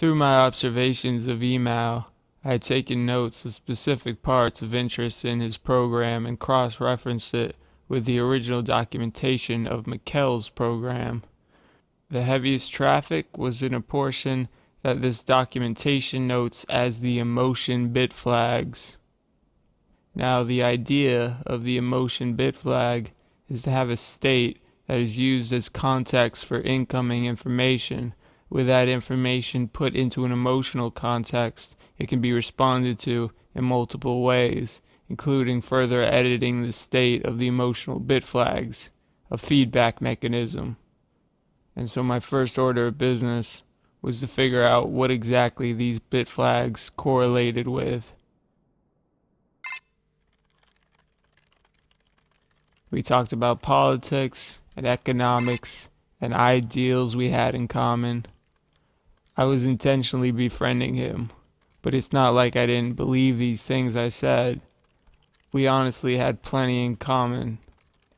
Through my observations of Email, I had taken notes of specific parts of interest in his program and cross-referenced it with the original documentation of Mikkel's program. The heaviest traffic was in a portion that this documentation notes as the emotion bit flags. Now the idea of the emotion bit flag is to have a state that is used as context for incoming information. With that information put into an emotional context, it can be responded to in multiple ways, including further editing the state of the emotional bit flags, a feedback mechanism. And so my first order of business was to figure out what exactly these bit flags correlated with. We talked about politics and economics and ideals we had in common. I was intentionally befriending him, but it's not like I didn't believe these things I said. We honestly had plenty in common.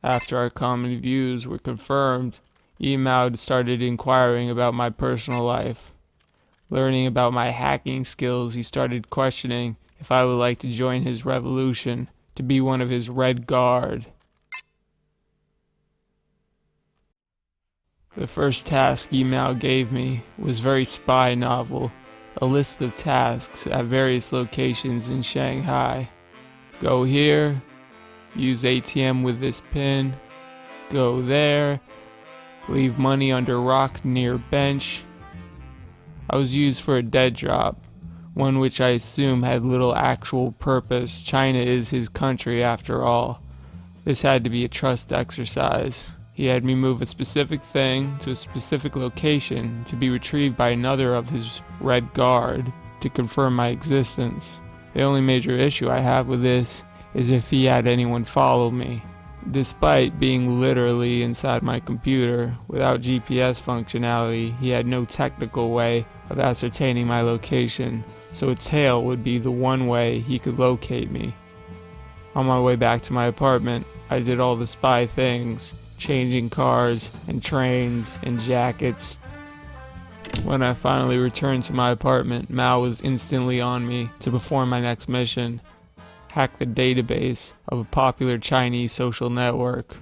After our common views were confirmed, Emaud started inquiring about my personal life. Learning about my hacking skills, he started questioning if I would like to join his revolution, to be one of his Red Guard. The first task Email gave me was very spy novel, a list of tasks at various locations in Shanghai. Go here, use ATM with this pin, go there, Leave money under rock near bench. I was used for a dead drop, one which I assume had little actual purpose. China is his country after all. This had to be a trust exercise. He had me move a specific thing to a specific location to be retrieved by another of his Red Guard to confirm my existence. The only major issue I have with this is if he had anyone follow me. Despite being literally inside my computer, without GPS functionality, he had no technical way of ascertaining my location, so a tail would be the one way he could locate me. On my way back to my apartment, I did all the spy things, changing cars and trains and jackets. When I finally returned to my apartment, Mao was instantly on me to perform my next mission hack the database of a popular Chinese social network.